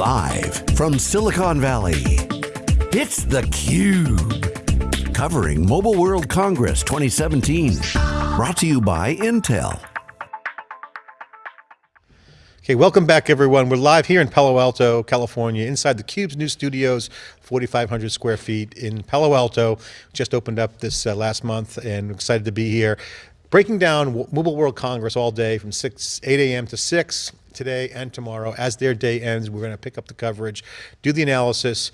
Live from Silicon Valley, it's theCUBE. Covering Mobile World Congress 2017. Brought to you by Intel. Okay, welcome back everyone. We're live here in Palo Alto, California, inside the Cube's new studios, 4,500 square feet in Palo Alto. Just opened up this uh, last month and excited to be here. Breaking down Mobile World Congress all day from 6, 8 a.m. to 6 today and tomorrow. As their day ends, we're going to pick up the coverage, do the analysis,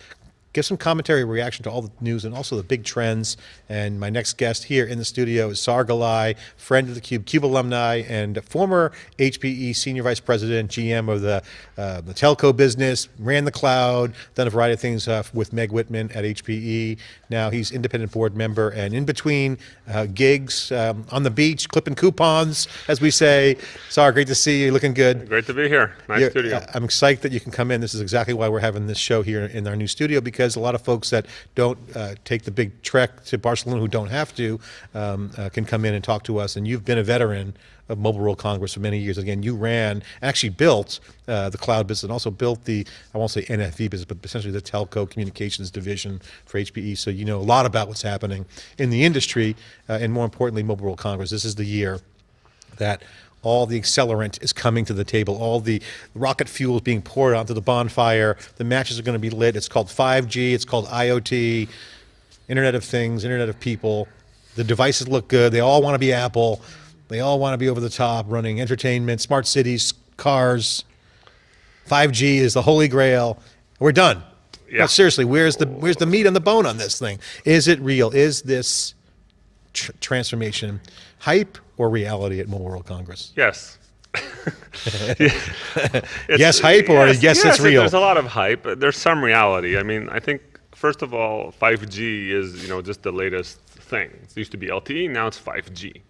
give some commentary, reaction to all the news and also the big trends. And my next guest here in the studio is Saar Gillai, friend of the Cube, Cube alumni, and former HPE Senior Vice President, GM of the, uh, the telco business, ran the cloud, done a variety of things uh, with Meg Whitman at HPE. Now he's independent board member and in between uh, gigs um, on the beach, clipping coupons, as we say. Saar, great to see you, looking good. Great to be here, nice You're, studio. I'm excited that you can come in. This is exactly why we're having this show here in our new studio because a lot of folks that don't uh, take the big trek to Barcelona who don't have to um, uh, can come in and talk to us. And you've been a veteran of Mobile World Congress for many years. Again, you ran, actually built uh, the cloud business and also built the, I won't say NFV business, but essentially the telco communications division for HPE. So you know a lot about what's happening in the industry uh, and more importantly, Mobile World Congress. This is the year that all the accelerant is coming to the table, all the rocket fuel is being poured onto the bonfire, the matches are going to be lit, it's called 5G, it's called IoT, Internet of Things, Internet of People, the devices look good, they all want to be Apple, they all want to be over the top, running entertainment, smart cities, cars, 5G is the holy grail, we're done. Yeah. No, seriously, where's the, where's the meat on the bone on this thing? Is it real? Is this tr transformation hype or reality at Mobile World Congress? Yes. yes, hype or yes, yes, it's real? There's a lot of hype. There's some reality. I mean, I think, first of all, 5G is you know just the latest thing. It used to be LTE, now it's 5G.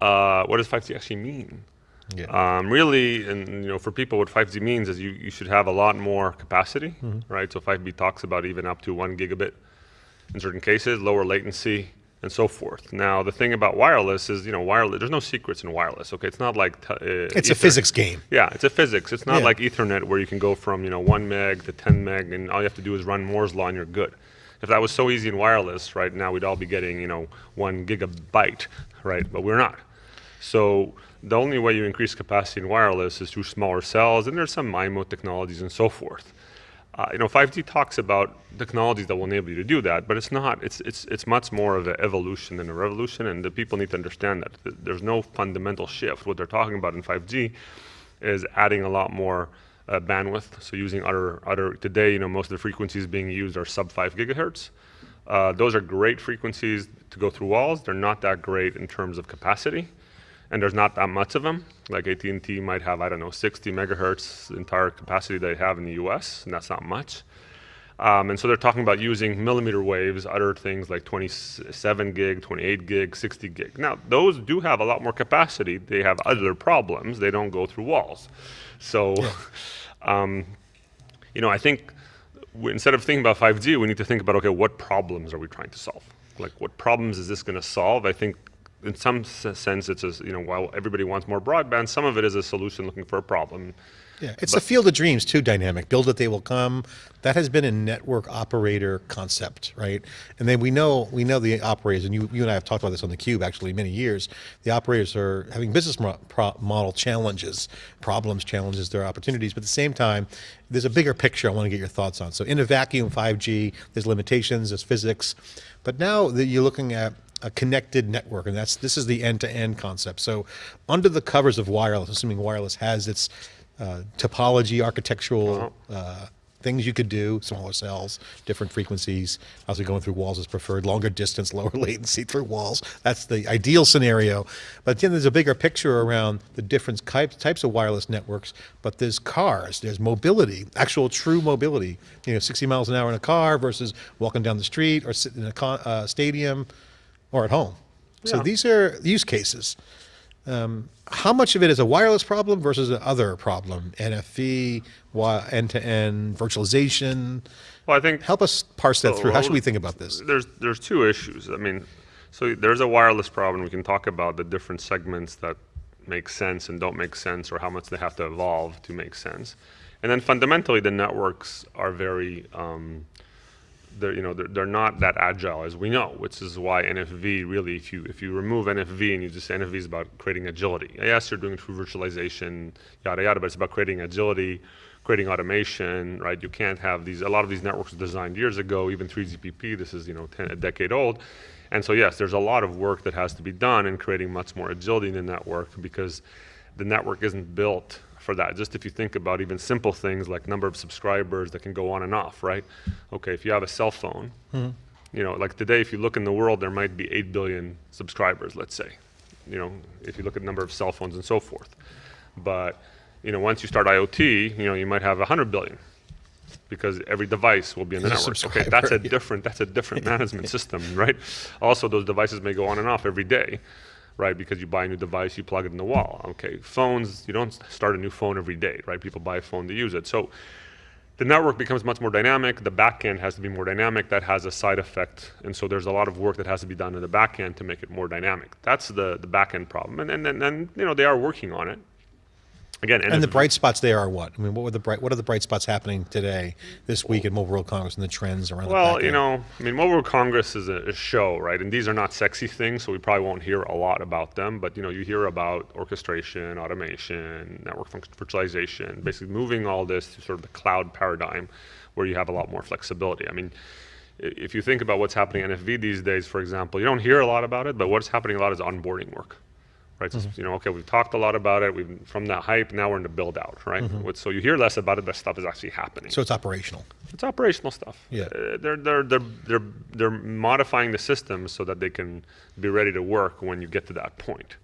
Uh, what does 5G actually mean? Yeah. Um, really, and you know, for people, what 5G means is you, you should have a lot more capacity, mm -hmm. right? So 5G talks about even up to one gigabit in certain cases, lower latency, and so forth. Now, the thing about wireless is, you know, wireless. There's no secrets in wireless. Okay, it's not like uh, it's Ethernet. a physics game. Yeah, it's a physics. It's not yeah. like Ethernet where you can go from you know one meg to 10 meg, and all you have to do is run Moore's law, and you're good. If that was so easy in wireless, right now we'd all be getting you know one gigabyte, right? But we're not. So the only way you increase capacity in wireless is through smaller cells, and there's some MIMO technologies and so forth. Uh, you know, 5G talks about technologies that will enable you to do that, but it's not. It's it's it's much more of an evolution than a revolution, and the people need to understand that there's no fundamental shift. What they're talking about in 5G is adding a lot more uh, bandwidth. So using other other today, you know, most of the frequencies being used are sub 5 gigahertz. Uh, those are great frequencies to go through walls. They're not that great in terms of capacity and there's not that much of them. Like AT&T might have, I don't know, 60 megahertz entire capacity they have in the US, and that's not much. Um, and so they're talking about using millimeter waves, other things like 27 gig, 28 gig, 60 gig. Now, those do have a lot more capacity. They have other problems. They don't go through walls. So, yeah. um, you know, I think instead of thinking about 5G, we need to think about, okay, what problems are we trying to solve? Like, what problems is this going to solve? I think in some sense, it's a, you know, while everybody wants more broadband, some of it is a solution looking for a problem. Yeah, it's but, the field of dreams too dynamic. Build it, they will come. That has been a network operator concept, right? And then we know we know the operators, and you, you and I have talked about this on the Cube actually many years. The operators are having business model challenges, problems, challenges, their opportunities. But at the same time, there's a bigger picture I want to get your thoughts on. So in a vacuum, 5G, there's limitations, there's physics, but now that you're looking at a connected network, and that's this is the end-to-end -end concept. So under the covers of wireless, assuming wireless has its uh, topology, architectural uh-huh. uh, things you could do, smaller cells, different frequencies, obviously going through walls is preferred, longer distance, lower latency through walls. That's the ideal scenario. But then there's a bigger picture around the different types, types of wireless networks, but there's cars, there's mobility, actual true mobility. You know, 60 miles an hour in a car versus walking down the street or sitting in a uh, stadium, or at home. Yeah. So these are use cases. Um, how much of it is a wireless problem versus an other problem? NFV, end-to-end, virtualization? Well, I think help us parse that through. How should we think about this? There's there's two issues. I mean, so there's a wireless problem. We can talk about the different segments that make sense and don't make sense, or how much they have to evolve to make sense. And then fundamentally, the networks are very, um, they're, you know, they're, they're not that agile as we know, which is why NFV really, if you, if you remove NFV and you just say NFV is about creating agility. Yes, you're doing it through virtualization, yada, yada, but it's about creating agility, creating automation, right? You can't have these, a lot of these networks were designed years ago, even 3GPP, this is, you know, 10, a decade old. And so yes, there's a lot of work that has to be done in creating much more agility in the network because the network isn't built for that. Just if you think about even simple things like number of subscribers that can go on and off, right? Okay, if you have a cell phone, mm-hmm. you know, like today, if you look in the world, there might be 8 billion subscribers, let's say, you know, if you look at the number of cell phones and so forth. But, you know, once you start IoT, you know, you might have 100 billion because every device will be in the network. Okay, that's a different that's a different management system, right? Also, those devices may go on and off every day right? Because you buy a new device, you plug it in the wall. Okay, phones, you don't start a new phone every day, right? People buy a phone to use it. So the network becomes much more dynamic. The backend has to be more dynamic. That has a side effect. And so there's a lot of work that has to be done in the backend to make it more dynamic. That's the, the backend problem. And, and, and, and you know, they are working on it again, and, and the bright spots there are what? I mean, what were the bright? What are the bright spots happening today, this week at Mobile World Congress, and the trends around? Well, you know, I mean, Mobile World Congress is a, a, show, right? And these are not sexy things, so we probably won't hear a lot about them. But you know, you hear about orchestration, automation, network virtualization, basically moving all this to sort of the cloud paradigm, where you have a lot more flexibility. I mean. If you think about what's happening in NFV these days, for example, you don't hear a lot about it, but what's happening a lot is onboarding work right? Mm-hmm. So, you know, okay, we've talked a lot about it. We've from that hype, now we're in the build out, right? Mm-hmm. So you hear less about it, but stuff is actually happening. So it's operational. It's operational stuff. Yeah, uh, they're they're they're they're they're modifying the system so that they can be ready to work when you get to that point.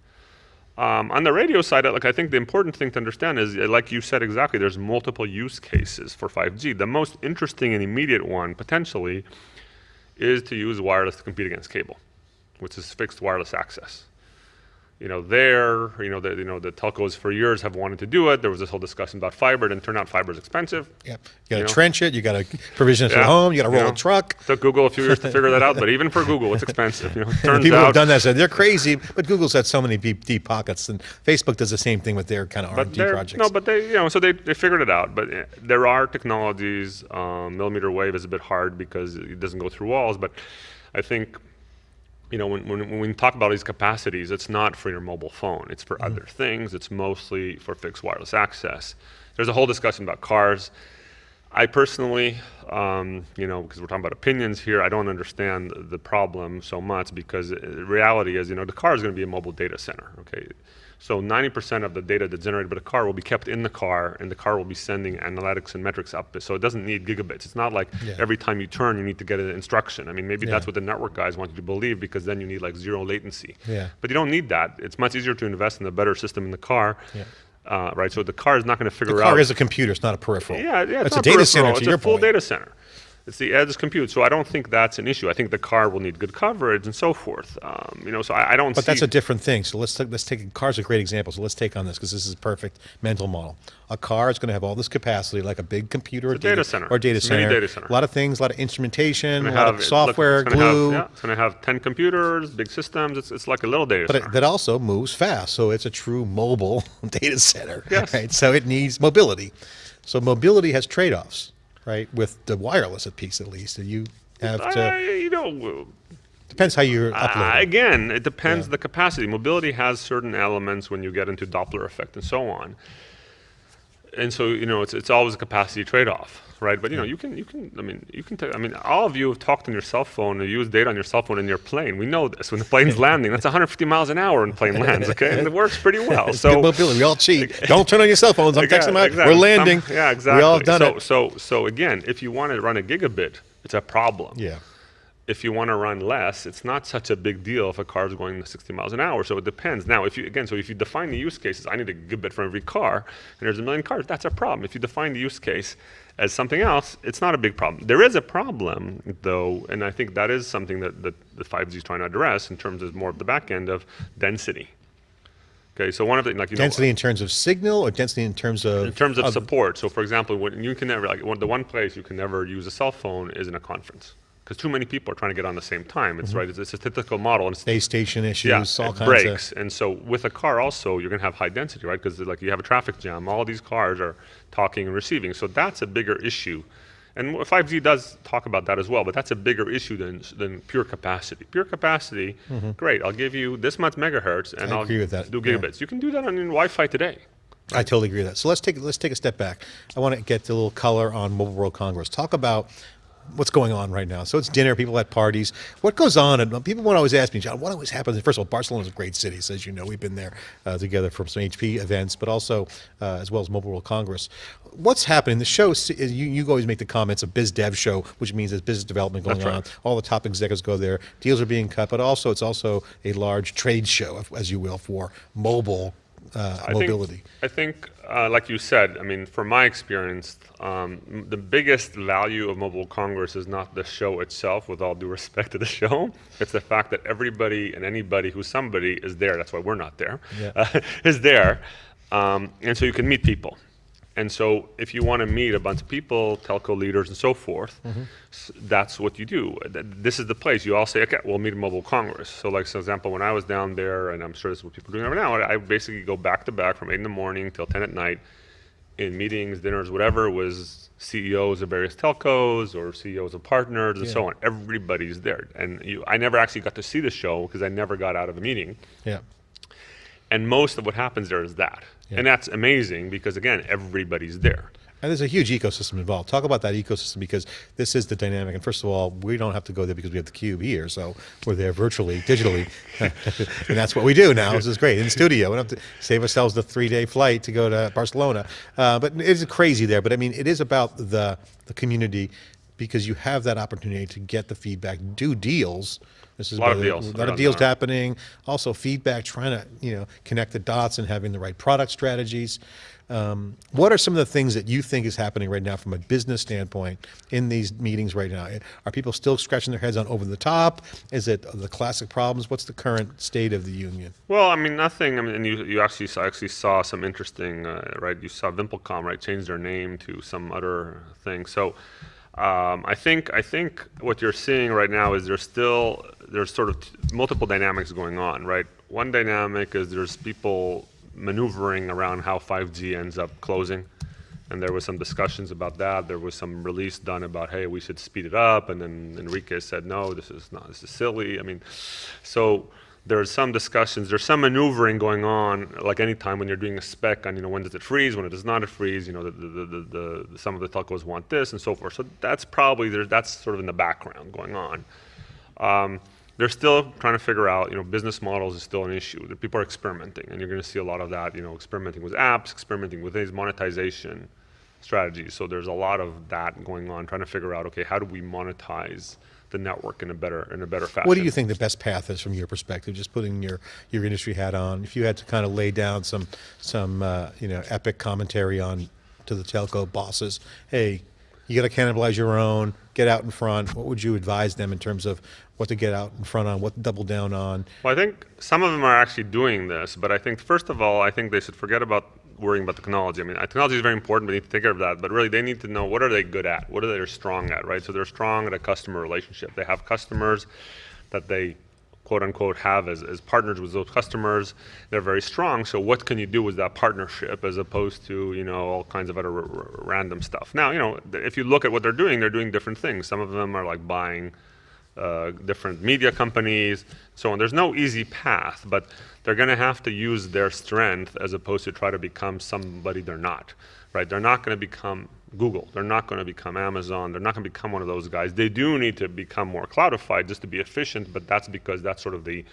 Um, on the radio side, like I think the important thing to understand is, uh, like you said exactly, there's multiple use cases for 5G. The most interesting and immediate one, potentially, is to use wireless to compete against cable, which is fixed wireless access you know, there, you know, the, you know, the telcos for years have wanted to do it. There was this whole discussion about fiber, and turned out fiber is expensive. Yep. You got to trench it. You got to provision it yeah. at home. You got to roll you know, a truck. Took Google a few years to figure that out, but even for Google, it's expensive. You know, turns people out, have done that. Said they're crazy, but Google's had so many deep, deep pockets, and Facebook does the same thing with their kind of R&D projects. No, but they, you know, so they, they figured it out. But eh, there are technologies. Um, millimeter wave is a bit hard because it doesn't go through walls, but I think you know, when, when, when, we talk about these capacities, it's not for your mobile phone. It's for mm. other things. It's mostly for fixed wireless access. There's a whole discussion about cars. I personally, um, you know, because we're talking about opinions here, I don't understand the problem so much because the reality is, you know, the car is going to be a mobile data center. Okay, so 90% of the data that's generated by the car will be kept in the car, and the car will be sending analytics and metrics up. So it doesn't need gigabits. It's not like yeah. every time you turn, you need to get an instruction. I mean, maybe yeah. that's what the network guys want you to believe, because then you need like zero latency. Yeah. But you don't need that. It's much easier to invest in a better system in the car. Yeah. Uh, right, so the car is not going to figure out. The car out, is a computer; it's not a peripheral. Yeah, yeah, it's, it's a data center. it's a full point. data center. It's the edge compute. So I don't think that's an issue. I think the car will need good coverage and so forth. Um, you know, so I, I don't. But that's a different thing. So let's take, let's take car's a great example. So let's take on this because this is a perfect mental model. A car is going to have all this capacity, like a big computer or data, data, center or data center. data center. A lot of things, a lot of instrumentation, a lot have, of software, it's glue. Have, yeah, it's going to have ten computers, big systems. It's, it's like a little data but center. But that also moves fast, so it's a true mobile data center. Yes. Right. So it needs mobility. So mobility has trade-offs right? With the wireless piece, at least, you have to. You know. Depends how you're uploading. Uh, again, it depends yeah. the capacity. Mobility has certain elements when you get into Doppler effect and so on. And so, you know, it's, it's always a capacity trade-off right? But you know, you can, you can. I mean, you can. I mean, all of you have talked on your cell phone or used data on your cell phone in your plane. We know this. When the plane's landing, that's 150 miles an hour when the plane lands. Okay, and it works pretty well. so mobility. We all cheat. Don't turn on your cell phones. I'm texting my. Exactly. We're landing. Um, yeah, exactly. We all done so, it. So, so again, if you want to run a gigabit, it's a problem. Yeah if you want to run less, it's not such a big deal if a car is going 60 miles an hour. So it depends. Now, if you again, so if you define the use cases, I need a gigabit for every car, and there's a million cars, that's a problem. If you define the use case as something else, it's not a big problem. There is a problem, though, and I think that is something that, that the 5G is trying to address in terms of more of the back end of density. Okay, so one of the like you density know, in terms of signal or density in terms of in terms of, of support. So, for example, when you can never like one, the one place you can never use a cell phone is in a conference because too many people are trying to get on the same time. It's mm-hmm. right. It's a statistical model. And Base station issues, yeah, all it kinds breaks. of. And so with a car also, you're going to have high density, right? Because like you have a traffic jam. All these cars are talking and receiving. So that's a bigger issue. And 5G does talk about that as well, but that's a bigger issue than, than pure capacity. Pure capacity, mm-hmm. great, I'll give you this much megahertz and. I will agree with that, do yeah. gigabits. You can do that on Wi-Fi today. I totally agree with that. So let's take let's take a step back. I want to get a little color on Mobile World Congress. Talk about what's going on right now. So it's dinner, people at parties. What goes on? And people would always ask me, John, what always happens? First of all, Barcelona's a great city, so as you know, we've been there uh, together for some HP events, but also uh, as well as Mobile World Congress. What's happening? The show, you, you always make the comments of biz dev show, which means there's business development going right. on. All the top executives go there. Deals are being cut, but also it's also a large trade show, as you will, for mobile uh, I mobility. Think, I think, uh, like you said, I mean, from my experience, um, the biggest value of Mobile Congress is not the show itself, with all due respect to the show. It's the fact that everybody and anybody who's somebody is there. That's why we're not there. Yeah. uh, is there. Um, and so you can meet people. And so if you want to meet a bunch of people, telco leaders and so forth, mm-hmm. s- that's what you do. Th- This is the place. You all say, okay, we'll meet at Mobile Congress. So like, for example, when I was down there, and I'm sure this is what people are doing right now, I basically go back to back from 8 in the morning till 10 at night in meetings, dinners, whatever, was CEOs of various telcos or CEOs of partners and so on. Everybody's there. And you, I never actually got to see the show because I never got out of the meeting. Yeah. And most of what happens there is that. Yeah. And that's amazing because, again, everybody's there. And there's a huge ecosystem involved. Talk about that ecosystem because this is the dynamic. And first of all, we don't have to go there because we have the cube here, so we're there virtually, digitally, and that's what we do now. This is great in studio. We don't have to save ourselves the three-day flight to go to Barcelona. Uh, but it's crazy there. But I mean, it is about the the community because you have that opportunity to get the feedback, do deals. This is A lot of deals A lot of deals happening. Also, feedback, trying to you know connect the dots and having the right product strategies. Um, what are some of the things that you think is happening right now from a business standpoint in these meetings right now? Are people still scratching their heads on over the top? Is it the classic problems? What's the current state of the union? Well, I mean, nothing. I mean, and you, you actually saw, actually saw some interesting, uh, right? You saw Vimpelcom, right, change their name to some other thing. So, um, I think I think what you're seeing right now is there's still there's sort of multiple dynamics going on, right? One dynamic is there's people maneuvering around how 5G ends up closing. And there was some discussions about that. There was some release done about, hey, we should speed it up. And then Enrique said, no, this is not, this is silly. I mean, so there's some discussions, there's some maneuvering going on, like any time when you're doing a spec on, you know, when does it freeze, when it does not it freeze, you know, the, the, the, the, some of the telcos want this and so forth. So that's probably, there, that's sort of in the background going on. Um, they're still trying to figure out, you know, business models is still an issue. People are experimenting, and you're going to see a lot of that, you know, experimenting with apps, experimenting with these monetization strategies. So there's a lot of that going on, trying to figure out, okay, how do we monetize the network in a better in a better fashion? What do you think the best path is from your perspective? Just putting your, your industry hat on. If you had to kind of lay down some some uh, you know epic commentary on to the telco bosses, hey, you got to cannibalize your own. Get out in front. What would you advise them in terms of what to get out in front on, what to double down on? Well, I think some of them are actually doing this, but I think first of all, I think they should forget about worrying about technology. I mean, uh, technology is very important. We need to take care of that, but really, they need to know what are they good at, what are they strong at, right? So they're strong at a customer relationship. They have customers that they quote unquote have as, as partners with those customers they're very strong so what can you do with that partnership as opposed to you know all kinds of other random stuff now you know if you look at what they're doing they're doing different things some of them are like buying uh, different media companies, so on. There's no easy path, but they're going to have to use their strength as opposed to try to become somebody they're not, right? They're not going to become Google. They're not going to become Amazon. They're not going to become one of those guys. They do need to become more cloudified just to be efficient, but that's because that's sort of the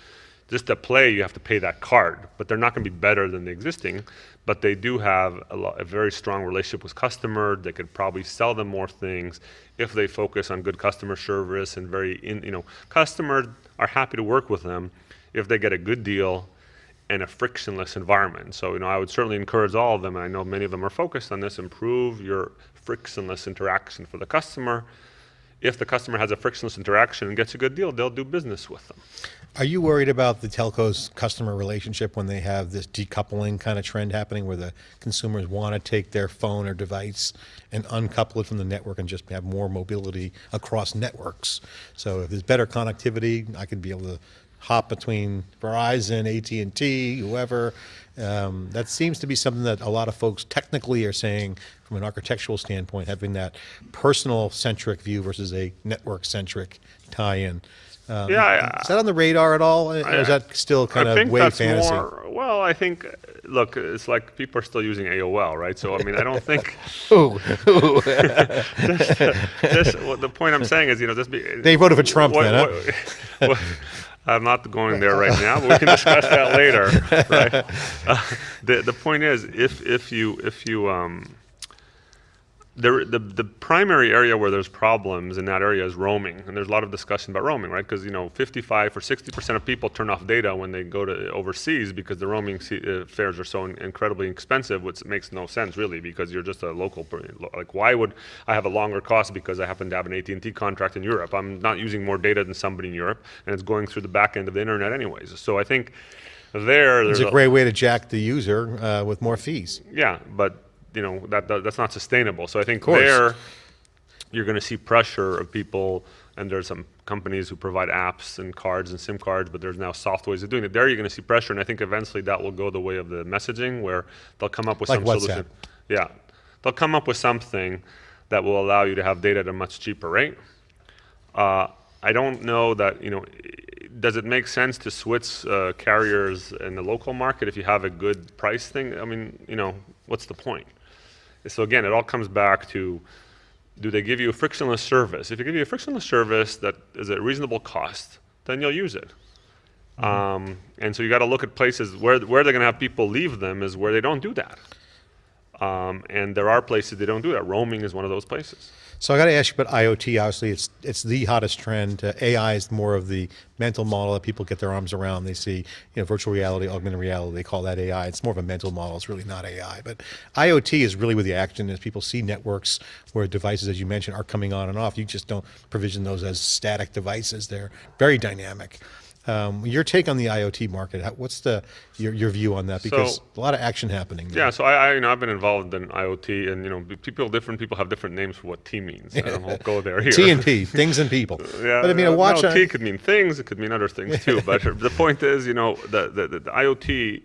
just to play, you have to pay that card, but they're not going to be better than the existing. But they do have a, lo- a very strong relationship with customer. They could probably sell them more things if they focus on good customer service and very, in, you know, customers are happy to work with them if they get a good deal and a frictionless environment. So, you know, I would certainly encourage all of them, and I know many of them are focused on this, improve your frictionless interaction for the customer if the customer has a frictionless interaction and gets a good deal, they'll do business with them. Are you worried about the telco's customer relationship when they have this decoupling kind of trend happening where the consumers want to take their phone or device and uncouple it from the network and just have more mobility across networks? So if there's better connectivity, I could be able to hop between Verizon, AT&T, whoever. Um, that seems to be something that a lot of folks technically are saying from an architectural standpoint, having that personal centric view versus a network centric tie-in. Um, Yeah, is that on the radar at all, or is that still kind I of way fantasy? more. Well, I think, look, it's like people are still using AOL, right? So I mean, I don't think. Ooh, this, what the point I'm saying is, you know, this. Be, They voted for Trump what- then, huh? what- I'm not going there right now, but we can discuss that later, right? Uh, the the point is, if if you if you um, the, the the primary area where there's problems in that area is roaming, and there's a lot of discussion about roaming, right? Because you know, 55 or 60 percent of people turn off data when they go to overseas because the roaming uh, fares are so in- incredibly expensive, which makes no sense really, because you're just a local. Like, why would I have a longer cost because I happen to have an AT&T contract in Europe? I'm not using more data than somebody in Europe, and it's going through the back end of the internet anyways. So I think there, It's there's a great way to jack the user uh, with more fees. yeah, but you know that, that that's not sustainable. So I think there you're going to see pressure of people, and there's some companies who provide apps and cards and SIM cards, but there's now soft ways of doing it. There you're going to see pressure, and I think eventually that will go the way of the messaging, where they'll come up with Like some WhatsApp. solution. Yeah, they'll come up with something that will allow you to have data at a much cheaper rate. Uh, I don't know that, you know, does it make sense to switch uh, carriers in the local market if you have a good price thing? I mean, you know, what's the point? So again, it all comes back to, do they give you a frictionless service? If they give you a frictionless service that is at a reasonable cost, then you'll use it. Um, and so you got to look at places where where they're going to have people leave them is where they don't do that. Um, and there are places they don't do that. Roaming is one of those places. So I got to ask you about IoT. Obviously, it's it's the hottest trend. Uh, AI is more of the mental model that people get their arms around. They see, you know, virtual reality, augmented reality. They call that AI. It's more of a mental model. It's really not AI. But IoT is really where the action is. People see networks where devices, as you mentioned, are coming on and off. You just don't provision those as static devices. They're very dynamic. Um, your take on the IoT market? What's the your, your view on that? Because So- a lot of action happening. there. Yeah, so I, I, you know, I've been involved in IoT, and you know, people, different people have different names for what T means. I won't go there here. T and P, things and people. Yeah, but I mean, uh, a watch. No, on- T could mean things. It could mean other things too. But the point is, you know, the, the, the, the IoT, you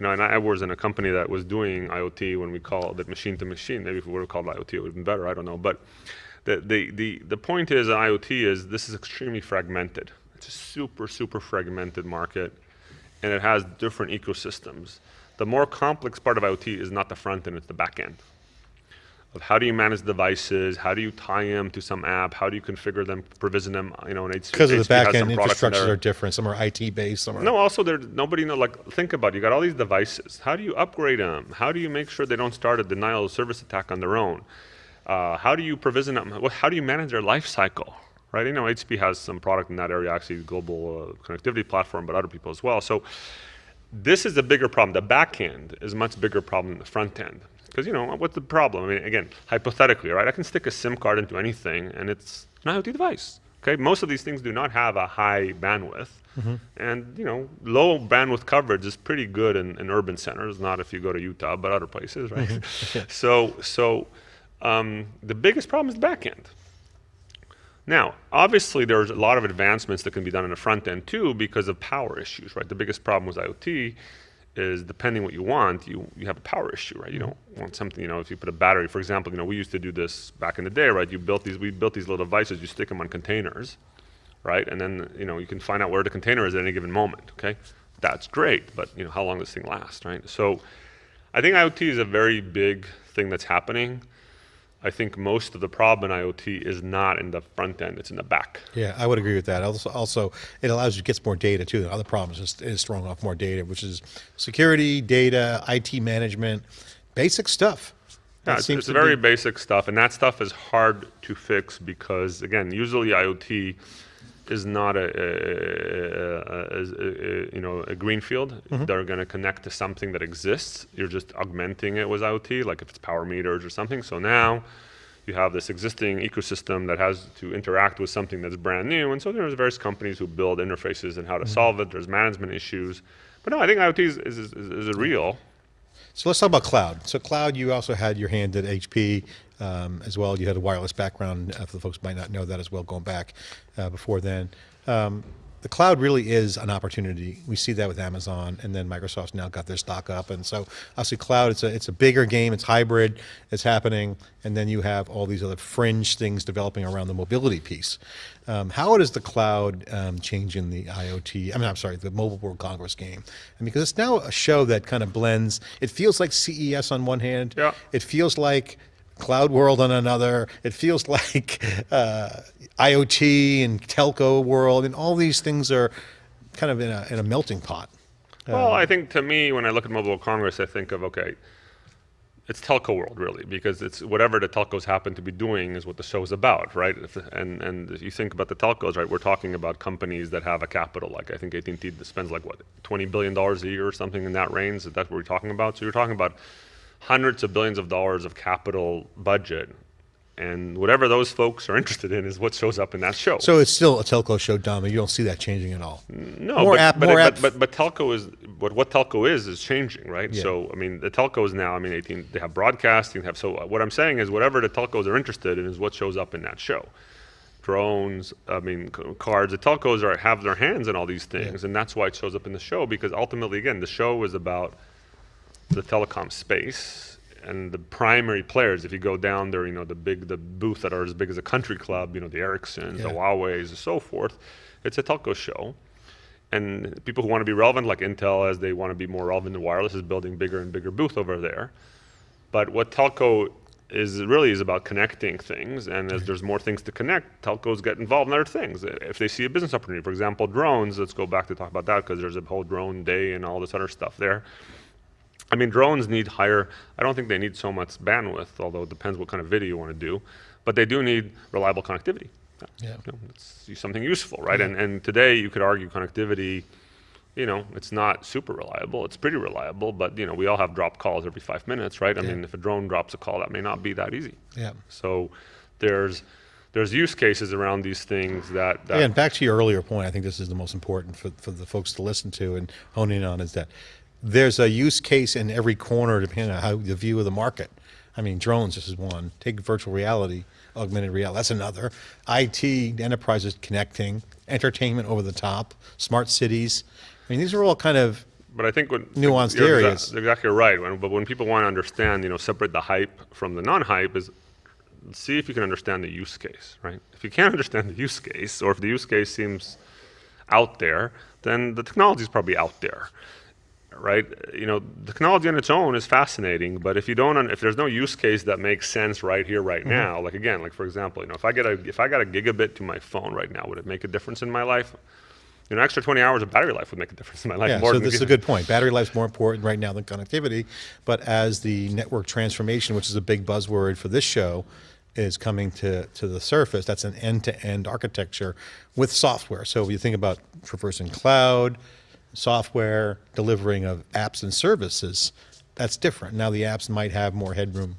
know, and I was in a company that was doing IoT when we called it machine to machine. Maybe if we would have called it IoT, it would have been better. I don't know. But the, the, the, the point is, IoT is this is extremely fragmented. It's a super, super fragmented market, and it has different ecosystems. The more complex part of IoT is not the front end; it's the back end of how do you manage devices, how do you tie them to some app, how do you configure them, provision them, you know, and because of the back end in infrastructures are different. Some are IT based. Some are No, also there nobody know like think about it. you got all these devices. How do you upgrade them? How do you make sure they don't start a denial of service attack on their own? Uh, how do you provision them? How do you manage their life cycle? Right? You know, HP has some product in that area, actually global uh, connectivity platform, but other people as well. So this is a bigger problem. The back end is a much bigger problem than the front end. Because, you know, what's the problem? I mean, again, hypothetically, right? I can stick a SIM card into anything and it's an IoT device. Okay, most of these things do not have a high bandwidth. And, you know, low bandwidth coverage is pretty good in, in urban centers, not if you go to Utah, but other places, right? so, so um, the biggest problem is the back end. Now, obviously, there's a lot of advancements that can be done in the front end too because of power issues, right? The biggest problem with IoT is depending what you want, you, you have a power issue, right? You don't want something, you know, if you put a battery, for example, you know, we used to do this back in the day, right? You built these, we built these little devices, you stick them on containers, right? And then, you know, you can find out where the container is at any given moment, okay? That's great, but, you know, how long does this thing last, right? So I think IoT is a very big thing that's happening. I think most of the problem in IoT is not in the front end; it's in the back. Yeah, I would agree with that. Also, also it allows you to get more data too. The other problem is is throwing off more data, which is security, data, IT management, basic stuff. Yeah, it's, it's very be- basic stuff, and that stuff is hard to fix because, again, usually IoT is not a, a, a, a- you know a greenfield. Mm-hmm. They're going to connect to something that exists. You're just augmenting it with IoT, like if it's power meters or something. So now you have this existing ecosystem that has to interact with something that's brand new. And so there's various companies who build interfaces and how to mm-hmm. solve it. There's management issues. But no, I think IoT is, is, is, is real. So let's talk about cloud. So cloud, you also had your hand at HP um, as well. You had a wireless background, uh, for the folks who might not know that as well, going back uh, before then. Um, the cloud really is an opportunity. We see that with Amazon, and then Microsoft's now got their stock up, and so obviously cloud. It's a it's a bigger game. It's hybrid. It's happening, and then you have all these other fringe things developing around the mobility piece. Um, how does the cloud um, change in the IoT? I mean, I'm sorry, the Mobile World Congress game, and because it's now a show that kind of blends. It feels like CES on one hand. Yeah. It feels like cloud world on another. It feels like uh, IoT and telco world, and all these things are kind of in a, in a melting pot. Well, um, I think to me, when I look at Mobile Congress, I think of okay, it's telco world really, because it's whatever the telcos happen to be doing is what the show is about, right? And and if you think about the telcos, right, we're talking about companies that have a capital, like I think AT&T spends like what, 20 billion dollars a year or something in that range. That's what we're talking about. So you're talking about hundreds of billions of dollars of capital budget. And whatever those folks are interested in is what shows up in that show. So it's still a telco show, Dom. You don't see that changing at all. No, more but, app, but, more but, app. but, but, telco is what what telco is is changing, right? Yeah. So I mean, the telcos now. I mean, 18, they have broadcasting. They have so what I'm saying is whatever the telcos are interested in is what shows up in that show drones, I mean, cards. The telcos are have their hands in all these things, yeah. and that's why it shows up in the show. Because ultimately, again, the show is about the telecom space and the primary players, if you go down there, you know, the big, the booth that are as big as a country club, you know, the Ericssons, yeah. the Huawei's, and so forth, it's a telco show. And people who want to be relevant, like Intel, as they want to be more relevant in wireless, is building bigger and bigger booth over there. But what telco is really is about connecting things, and as there's more things to connect, telcos get involved in other things. If they see a business opportunity, for example, drones, let's go back to talk about that because there's a whole drone day and all this other stuff there I mean, drones need higher, I don't think they need so much bandwidth, although it depends what kind of video you want to do, but they do need reliable connectivity. Yeah. You know, it's something useful, right? Yeah. And, and today you could argue connectivity, you know, it's not super reliable. It's pretty reliable, but you know, we all have drop calls every five minutes, right? I yeah. mean, if a drone drops a call, that may not be that easy. Yeah. So there's there's use cases around these things that, that yeah, and back to your earlier point, I think this is the most important for, for the folks to listen to and hone in on is that there's a use case in every corner depending on how the view of the market. I mean, drones, this is one. Take virtual reality, augmented reality, that's another. IT, enterprises connecting, entertainment over the top, smart cities. I mean, these are all kind of but I think when nuanced you're areas. Exactly, exactly right. When, but when people want to understand, you know, separate the hype from the non-hype is see if you can understand the use case, right? If you can't understand the use case, or if the use case seems out there, then the technology is probably out there right? You know, the technology on its own is fascinating, but if you don't, if there's no use case that makes sense right here, right mm -hmm. now, like again, like for example, you know, if I get a if I got a gigabit to my phone right now, would it make a difference in my life? You know, extra 20 hours of battery life would make a difference in my life. Yeah, so this is a good point. Battery life is more important right now than connectivity, but as the network transformation, which is a big buzzword for this show, is coming to, to the surface, that's an end-to-end -end architecture with software. So if you think about traversing cloud, software delivering of apps and services, that's different. Now the apps might have more headroom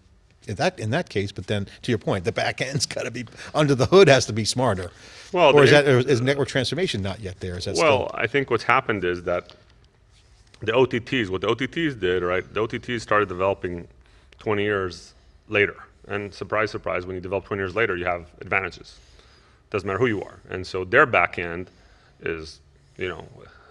in that in that case, but then to your point, the back end's got to be under the hood has to be smarter. Well, or is that is network transformation not yet there? Is that well? Still? I think what's happened is that the OTTs, what the OTTs did, right? The OTTs started developing 20 years later, and surprise, surprise, when you develop 20 years later, you have advantages. Doesn't matter who you are, and so their back end is, you know,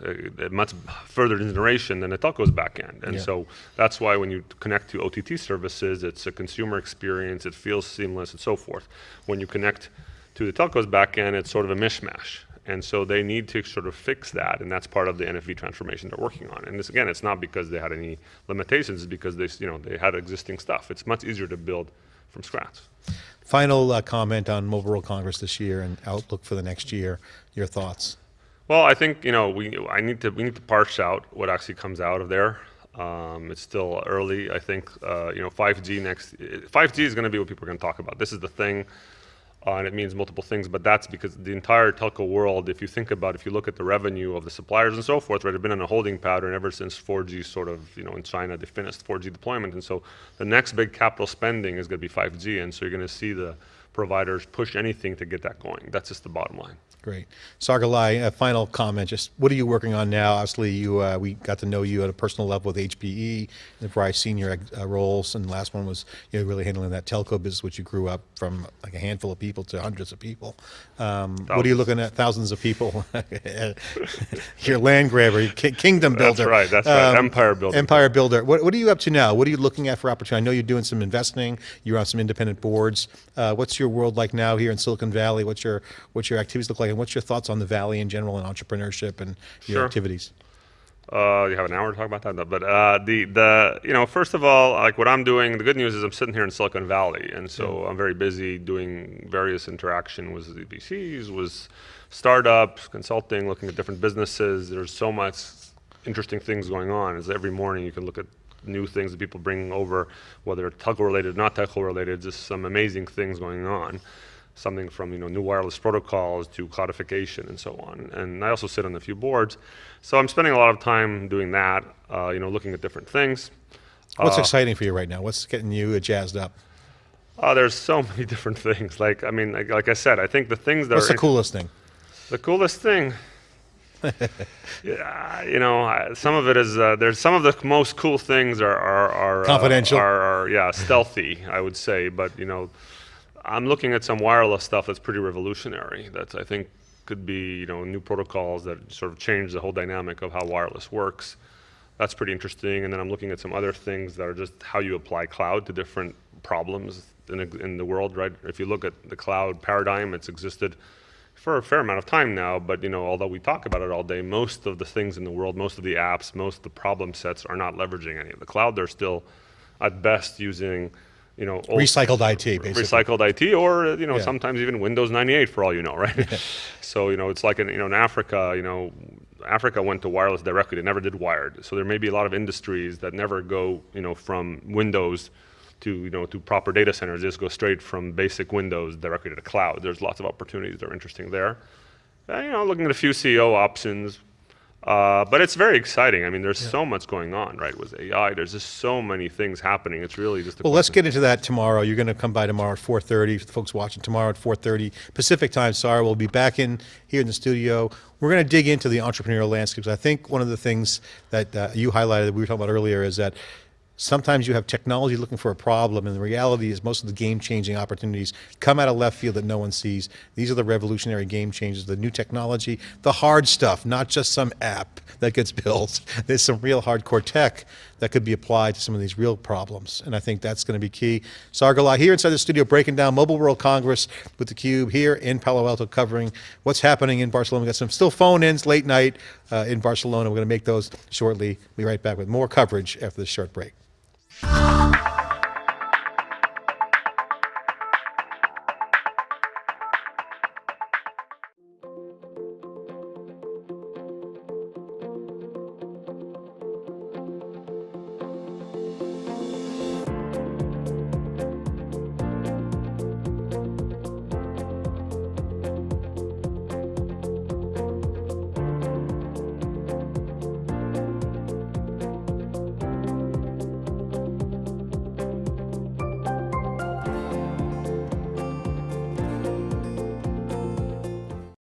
a much further generation than a telco's backend. And yeah. so that's why when you connect to OTT services, it's a consumer experience, it feels seamless and so forth. When you connect to the telco's backend, it's sort of a mishmash. And so they need to sort of fix that, and that's part of the NFV transformation they're working on. And this again, it's not because they had any limitations, it's because they, you know, they had existing stuff. It's much easier to build from scratch. Final uh, comment on Mobile World Congress this year and outlook for the next year. Your thoughts? Well, I think you know we I need to we need to parse out what actually comes out of there. Um, it's still early. I think uh, you know 5G next 5G is going to be what people are going to talk about. This is the thing. Uh, and it means multiple things, but that's because the entire telco world, if you think about, if you look at the revenue of the suppliers and so forth, right, have been in a holding pattern ever since 4G sort of, you know, in China, they finished 4G deployment. And so the next big capital spending is going to be 5G. And so you're going to see the providers push anything to get that going. That's just the bottom line. Great. Saar Gillai, a final comment, just what are you working on now? Obviously, you uh, we got to know you at a personal level with HPE, the various senior uh, roles, and the last one was you know, really handling that telco business, which you grew up from like a handful of people to hundreds of people. Um, what are you looking at? Thousands of people. Your land grabber, ki- kingdom builder. That's right, that's right. Empire builder. Empire builder. What, what are you up to now? What are you looking at for opportunity? I know you're doing some investing. You're on some independent boards. Uh, what's your world like now here in Silicon Valley? What's your what's your activities look like, and what's your thoughts on the valley in general and entrepreneurship and your Sure. activities? Uh, you have an hour to talk about that, but uh, the the you know first of all, like what I'm doing, the good news is I'm sitting here in Silicon Valley, and so I'm very busy doing various interaction with the VCs, with startups, consulting, looking at different businesses. There's so much interesting things going on. As every morning you can look at new things that people bring over, whether it's telco related, not telco related, just some amazing things going on something from you know new wireless protocols to codification and so on. And I also sit on a few boards, so I'm spending a lot of time doing that. Uh, you know, looking at different things. What's exciting for you right now? What's getting you jazzed up? Uh, there's so many different things. Like I mean, like, like I said, I think the things that What's are the coolest thing? the coolest thing. yeah, you know, I- some of it is uh, there's some of the most cool things are are, are uh, Confidential. are, are yeah stealthy, I would say. But you know, I'm looking at some wireless stuff that's pretty revolutionary. That I think could be you know new protocols that sort of change the whole dynamic of how wireless works. That's pretty interesting. And then I'm looking at some other things that are just how you apply cloud to different problems in, in the world, right? If you look at the cloud paradigm, it's existed for a fair amount of time now, but you know, although we talk about it all day, most of the things in the world, most of the apps, most of the problem sets are not leveraging any of the cloud. They're still, at best, using, you know, old Recycled IT, basically. recycled IT, or you know, Yeah. sometimes even Windows 98 for all you know, right? so you know, it's like in you know in Africa, you know, Africa went to wireless directly; they never did wired. So there may be a lot of industries that never go, you know, from Windows to you know to proper data centers. They just go straight from basic Windows directly to the cloud. There's lots of opportunities that are interesting there. Uh, you know, looking at a few CEO options. Uh, but it's very exciting. I mean, there's so much going on, right? With AI, there's just so many things happening. It's really just a Well, let's get into that tomorrow. You're going to come by tomorrow at 4:30. For the folks watching tomorrow at 4:30 Pacific time. Sorry, we'll be back in here in the studio. We're going to dig into the entrepreneurial landscapes. I think one of the things that uh, you highlighted that we were talking about earlier is that sometimes you have technology looking for a problem, and the reality is most of the game-changing opportunities come out of left field that no one sees. These are the revolutionary game changers, the new technology, the hard stuff, not just some app that gets built. There's some real hardcore tech that could be applied to some of these real problems, and I think that's going to be key. Saar Gillai here inside the studio breaking down Mobile World Congress with theCUBE here in Palo Alto covering what's happening in Barcelona. We've got some still phone-ins late night uh, in Barcelona. We're going to make those shortly. We'll be right back with more coverage after this short break. Música